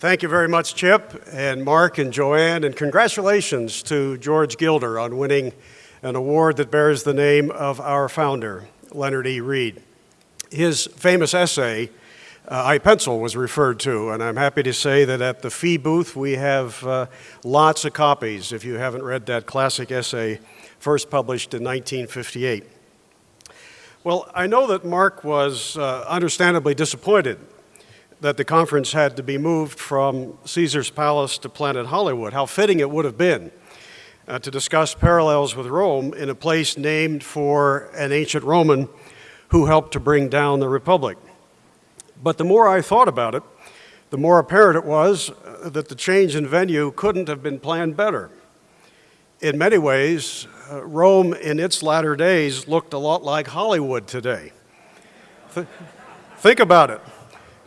Thank you very much, Chip and Mark and Joanne, and congratulations to George Gilder on winning an award that bears the name of our founder, Leonard E. Read. His famous essay, uh, I Pencil, was referred to, and I'm happy to say that at the FEE booth we have uh, lots of copies if you haven't read that classic essay, first published in 1958. Well, I know that Mark was uh, understandably disappointed that the conference had to be moved from Caesar's Palace to Planet Hollywood. How fitting it would have been uh, to discuss parallels with Rome in a place named for an ancient Roman who helped to bring down the Republic. But the more I thought about it, the more apparent it was uh, that the change in venue couldn't have been planned better. In many ways, uh, Rome in its latter days looked a lot like Hollywood today. Th think about it.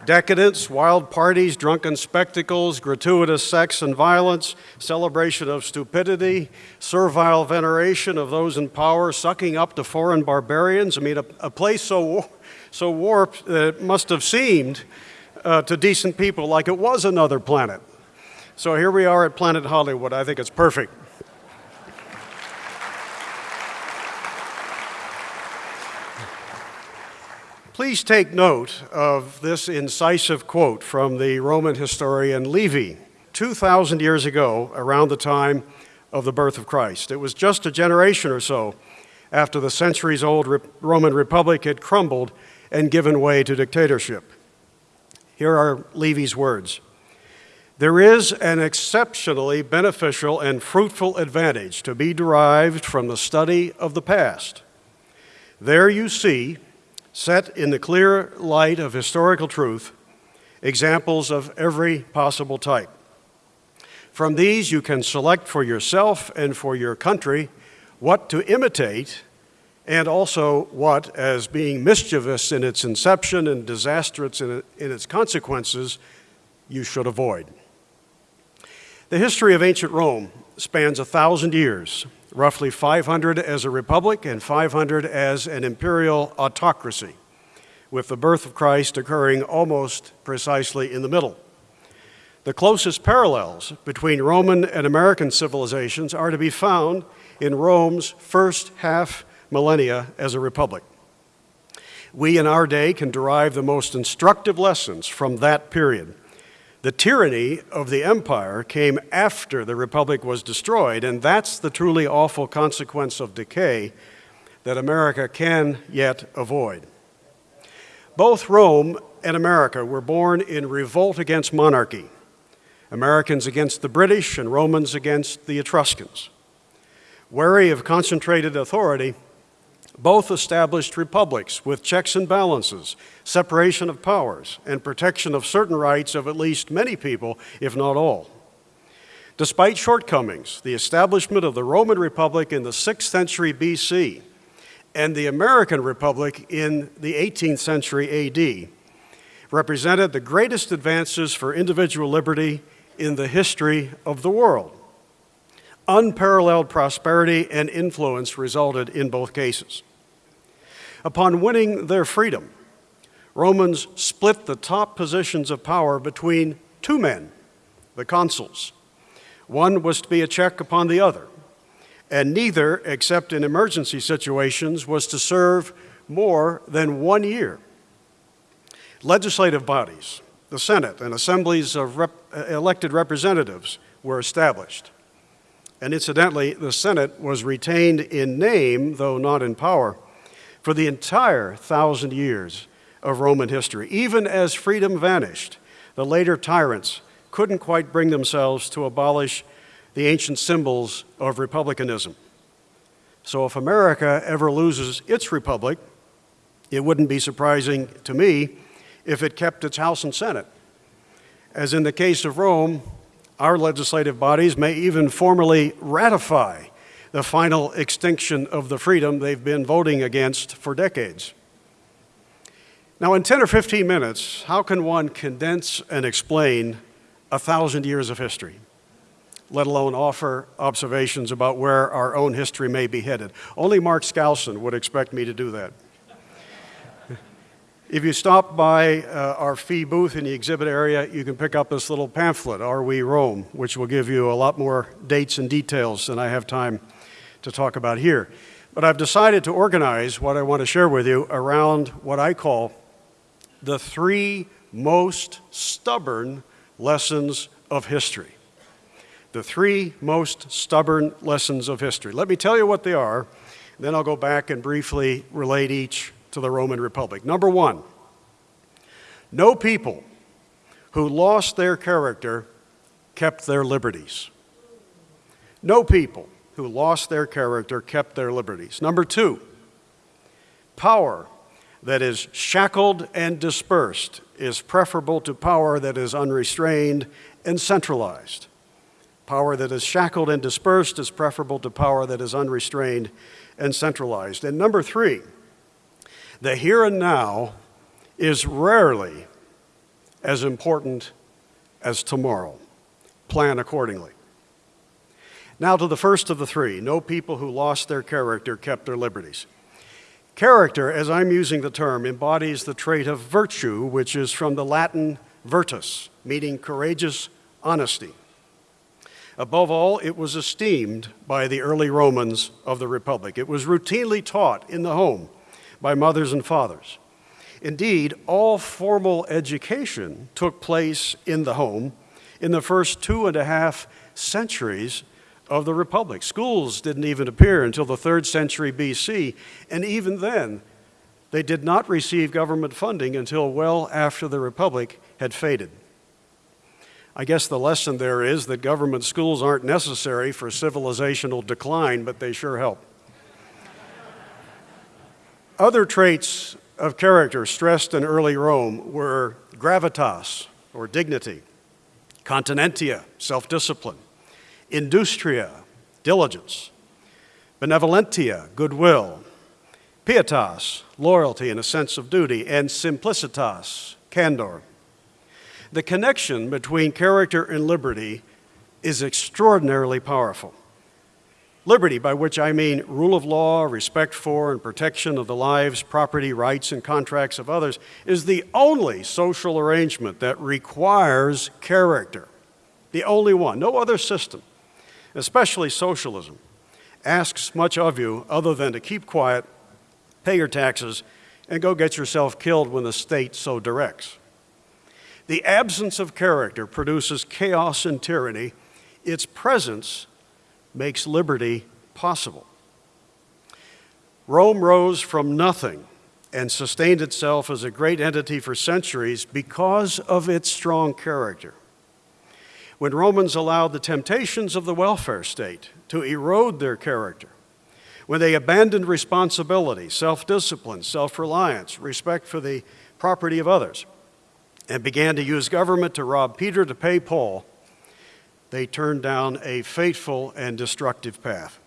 Decadence, wild parties, drunken spectacles, gratuitous sex and violence, celebration of stupidity, servile veneration of those in power, sucking up to foreign barbarians. I mean, a, a place so, so warped that it must have seemed uh, to decent people like it was another planet. So here we are at Planet Hollywood. I think it's perfect. Please take note of this incisive quote from the Roman historian Livy, 2,000 years ago, around the time of the birth of Christ. It was just a generation or so after the centuries old Roman Republic had crumbled and given way to dictatorship. Here are Livy's words There is an exceptionally beneficial and fruitful advantage to be derived from the study of the past. There you see set in the clear light of historical truth, examples of every possible type. From these, you can select for yourself and for your country what to imitate and also what, as being mischievous in its inception and disastrous in, its consequences, you should avoid. The history of ancient Rome spans a thousand years, roughly 500 as a republic and 500 as an imperial autocracy, with the birth of Christ occurring almost precisely in the middle. The closest parallels between Roman and American civilizations are to be found in Rome's first half millennia as a republic. We in our day can derive the most instructive lessons from that period the tyranny of the empire came after the republic was destroyed, and that's the truly awful consequence of decay that America can yet avoid. Both Rome and America were born in revolt against monarchy, Americans against the British and Romans against the Etruscans. Wary of concentrated authority, both established republics with checks and balances, separation of powers, and protection of certain rights of at least many people, if not all. Despite shortcomings, the establishment of the Roman Republic in the 6th century BC and the American Republic in the 18th century AD represented the greatest advances for individual liberty in the history of the world. Unparalleled prosperity and influence resulted in both cases. Upon winning their freedom, Romans split the top positions of power between two men, the consuls. One was to be a check upon the other, and neither, except in emergency situations, was to serve more than one year. Legislative bodies, the Senate, and assemblies of rep elected representatives were established. And incidentally, the Senate was retained in name, though not in power, for the entire thousand years of Roman history. Even as freedom vanished, the later tyrants couldn't quite bring themselves to abolish the ancient symbols of republicanism. So if America ever loses its republic, it wouldn't be surprising to me if it kept its House and Senate. As in the case of Rome, our legislative bodies may even formally ratify the final extinction of the freedom they've been voting against for decades. Now, in 10 or 15 minutes, how can one condense and explain a thousand years of history, let alone offer observations about where our own history may be headed? Only Mark Skousen would expect me to do that. If you stop by uh, our FEE booth in the exhibit area, you can pick up this little pamphlet, Are We Rome, which will give you a lot more dates and details than I have time to talk about here. But I've decided to organize what I want to share with you around what I call the three most stubborn lessons of history. The three most stubborn lessons of history. Let me tell you what they are, then I'll go back and briefly relate each to the Roman Republic. Number one, no people who lost their character kept their liberties. No people who lost their character kept their liberties. Number two, power that is shackled and dispersed is preferable to power that is unrestrained and centralized. Power that is shackled and dispersed is preferable to power that is unrestrained and centralized. And number three, the here and now is rarely as important as tomorrow. Plan accordingly. Now to the first of the three no people who lost their character kept their liberties. Character, as I'm using the term, embodies the trait of virtue, which is from the Latin virtus, meaning courageous honesty. Above all, it was esteemed by the early Romans of the Republic. It was routinely taught in the home by mothers and fathers. Indeed, all formal education took place in the home in the first two and a half centuries of the Republic. Schools didn't even appear until the third century BC, and even then, they did not receive government funding until well after the Republic had faded. I guess the lesson there is that government schools aren't necessary for civilizational decline, but they sure help. Other traits of character stressed in early Rome were gravitas, or dignity, continentia, self discipline, industria, diligence, benevolentia, goodwill, pietas, loyalty and a sense of duty, and simplicitas, candor. The connection between character and liberty is extraordinarily powerful. Liberty, by which I mean rule of law, respect for, and protection of the lives, property, rights, and contracts of others, is the only social arrangement that requires character. The only one. No other system especially socialism, asks much of you other than to keep quiet, pay your taxes, and go get yourself killed when the state so directs. The absence of character produces chaos and tyranny. Its presence makes liberty possible. Rome rose from nothing and sustained itself as a great entity for centuries because of its strong character when Romans allowed the temptations of the welfare state to erode their character, when they abandoned responsibility, self discipline, self reliance, respect for the property of others, and began to use government to rob Peter to pay Paul, they turned down a fateful and destructive path.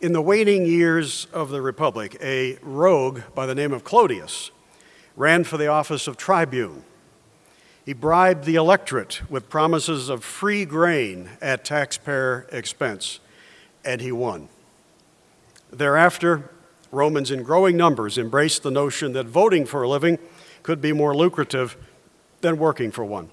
In the waning years of the Republic, a rogue by the name of Clodius ran for the office of tribune he bribed the electorate with promises of free grain at taxpayer expense, and he won. Thereafter, Romans in growing numbers embraced the notion that voting for a living could be more lucrative than working for one.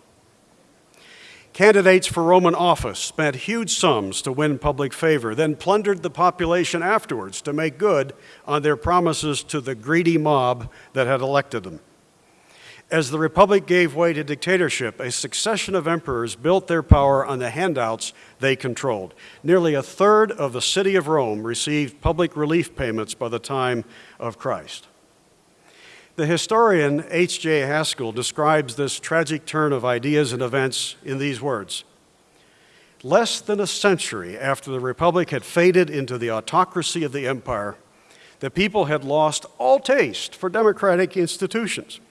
Candidates for Roman office spent huge sums to win public favor, then plundered the population afterwards to make good on their promises to the greedy mob that had elected them. As the Republic gave way to dictatorship, a succession of emperors built their power on the handouts they controlled. Nearly a third of the city of Rome received public relief payments by the time of Christ. The historian H.J. Haskell describes this tragic turn of ideas and events in these words Less than a century after the Republic had faded into the autocracy of the empire, the people had lost all taste for democratic institutions.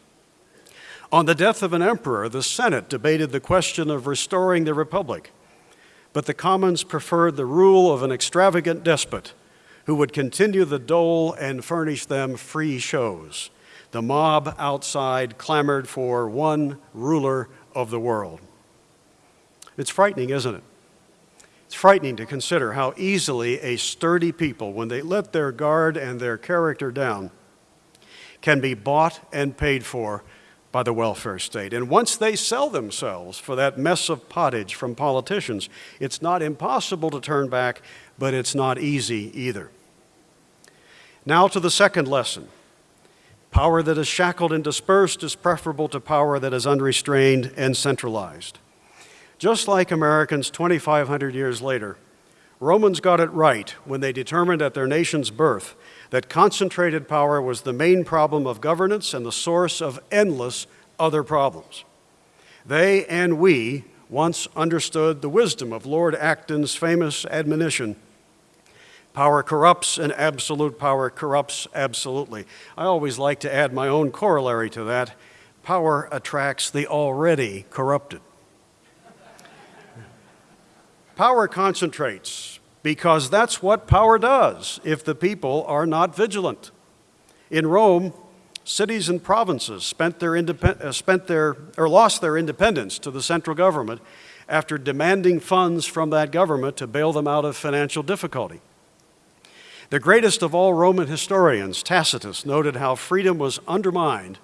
On the death of an emperor, the Senate debated the question of restoring the republic, but the commons preferred the rule of an extravagant despot who would continue the dole and furnish them free shows. The mob outside clamored for one ruler of the world. It's frightening, isn't it? It's frightening to consider how easily a sturdy people, when they let their guard and their character down, can be bought and paid for by the welfare state. And once they sell themselves for that mess of pottage from politicians, it's not impossible to turn back, but it's not easy either. Now to the second lesson. Power that is shackled and dispersed is preferable to power that is unrestrained and centralized. Just like Americans 2,500 years later, Romans got it right when they determined at their nation's birth that concentrated power was the main problem of governance and the source of endless other problems. They and we once understood the wisdom of Lord Acton's famous admonition power corrupts and absolute power corrupts absolutely. I always like to add my own corollary to that power attracts the already corrupted. power concentrates because that's what power does if the people are not vigilant. In Rome, cities and provinces spent their, uh, spent their or lost their independence to the central government after demanding funds from that government to bail them out of financial difficulty. The greatest of all Roman historians, Tacitus, noted how freedom was undermined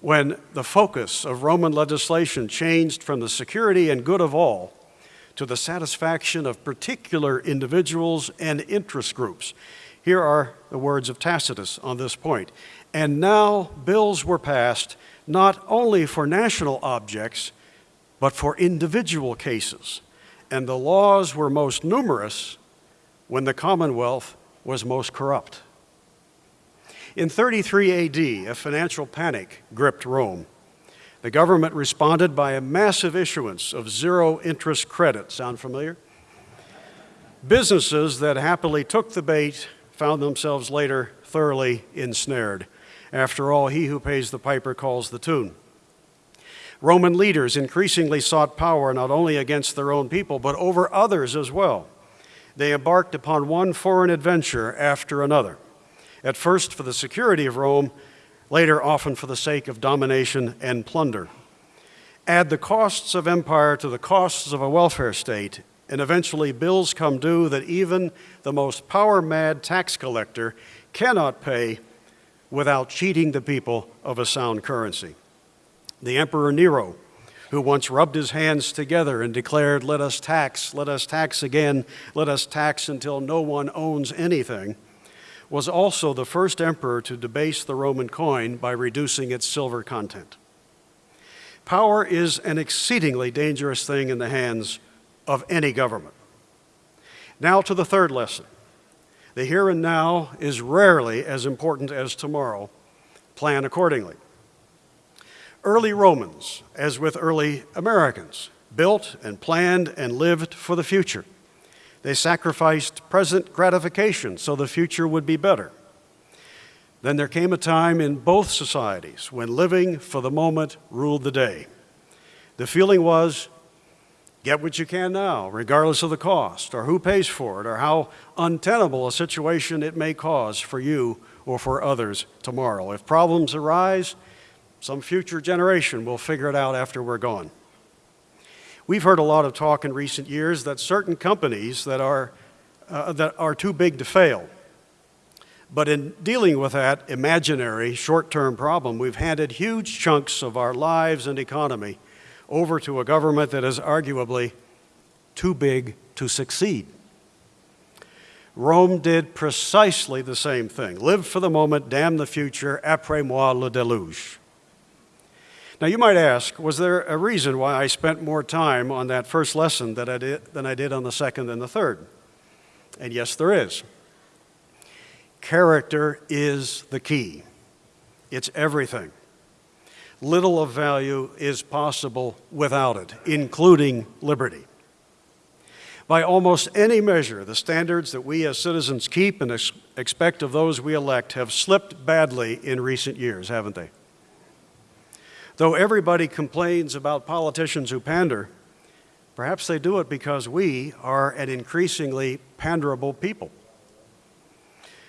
when the focus of Roman legislation changed from the security and good of all to the satisfaction of particular individuals and interest groups. Here are the words of Tacitus on this point. And now bills were passed not only for national objects, but for individual cases. And the laws were most numerous when the Commonwealth was most corrupt. In 33 AD, a financial panic gripped Rome. The government responded by a massive issuance of zero interest credit. Sound familiar? Businesses that happily took the bait found themselves later thoroughly ensnared. After all, he who pays the piper calls the tune. Roman leaders increasingly sought power not only against their own people, but over others as well. They embarked upon one foreign adventure after another, at first for the security of Rome, later often for the sake of domination and plunder. Add the costs of empire to the costs of a welfare state, and eventually bills come due that even the most power mad tax collector cannot pay without cheating the people of a sound currency. The Emperor Nero, who once rubbed his hands together and declared, Let us tax, let us tax again, let us tax until no one owns anything was also the first emperor to debase the Roman coin by reducing its silver content. Power is an exceedingly dangerous thing in the hands of any government. Now to the third lesson. The here and now is rarely as important as tomorrow. Plan accordingly. Early Romans, as with early Americans, built and planned and lived for the future. They sacrificed present gratification so the future would be better. Then there came a time in both societies when living for the moment ruled the day. The feeling was get what you can now, regardless of the cost, or who pays for it, or how untenable a situation it may cause for you or for others tomorrow. If problems arise, some future generation will figure it out after we're gone. We've heard a lot of talk in recent years that certain companies that are, uh, that are too big to fail. But in dealing with that imaginary short-term problem, we've handed huge chunks of our lives and economy over to a government that is arguably too big to succeed. Rome did precisely the same thing. Live for the moment, damn the future, après moi le déluge. Now, you might ask, was there a reason why I spent more time on that first lesson that I did, than I did on the second and the third? And yes, there is. Character is the key, it's everything. Little of value is possible without it, including liberty. By almost any measure, the standards that we as citizens keep and ex expect of those we elect have slipped badly in recent years, haven't they? Though everybody complains about politicians who pander, perhaps they do it because we are an increasingly panderable people.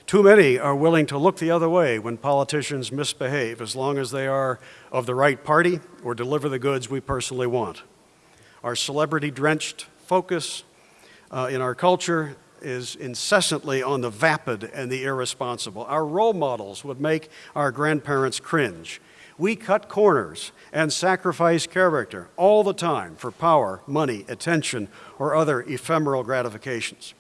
Too many are willing to look the other way when politicians misbehave as long as they are of the right party or deliver the goods we personally want. Our celebrity drenched focus uh, in our culture is incessantly on the vapid and the irresponsible. Our role models would make our grandparents cringe. We cut corners and sacrifice character all the time for power, money, attention, or other ephemeral gratifications.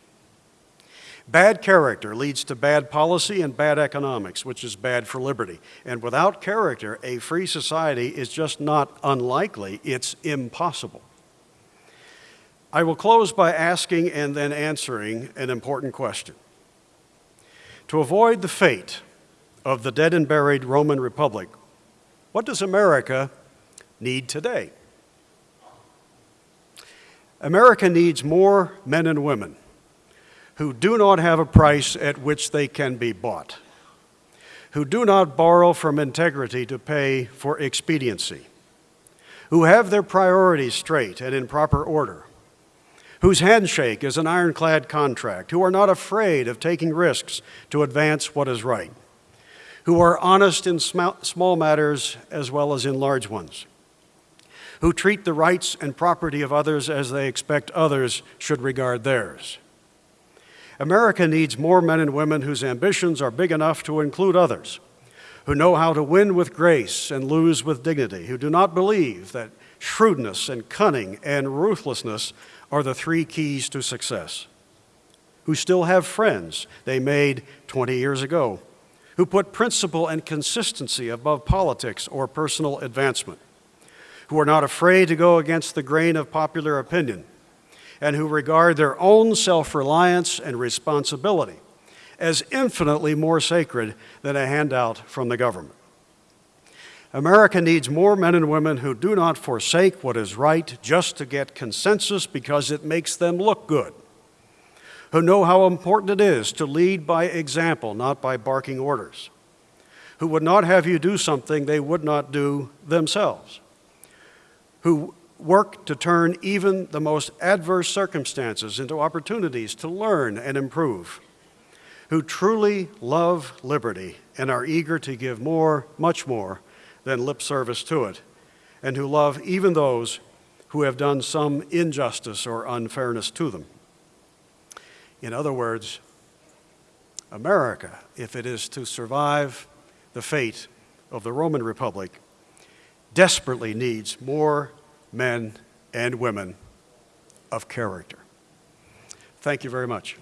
Bad character leads to bad policy and bad economics, which is bad for liberty. And without character, a free society is just not unlikely, it's impossible. I will close by asking and then answering an important question. To avoid the fate of the dead and buried Roman Republic, what does America need today? America needs more men and women who do not have a price at which they can be bought, who do not borrow from integrity to pay for expediency, who have their priorities straight and in proper order, whose handshake is an ironclad contract, who are not afraid of taking risks to advance what is right, who are honest in small matters as well as in large ones, who treat the rights and property of others as they expect others should regard theirs. America needs more men and women whose ambitions are big enough to include others, who know how to win with grace and lose with dignity, who do not believe that shrewdness and cunning and ruthlessness are the three keys to success, who still have friends they made 20 years ago, who put principle and consistency above politics or personal advancement, who are not afraid to go against the grain of popular opinion, and who regard their own self-reliance and responsibility as infinitely more sacred than a handout from the government. America needs more men and women who do not forsake what is right just to get consensus because it makes them look good, who know how important it is to lead by example, not by barking orders, who would not have you do something they would not do themselves, who work to turn even the most adverse circumstances into opportunities to learn and improve, who truly love liberty and are eager to give more, much more, than lip service to it, and who love even those who have done some injustice or unfairness to them. In other words, America, if it is to survive the fate of the Roman Republic, desperately needs more men and women of character. Thank you very much.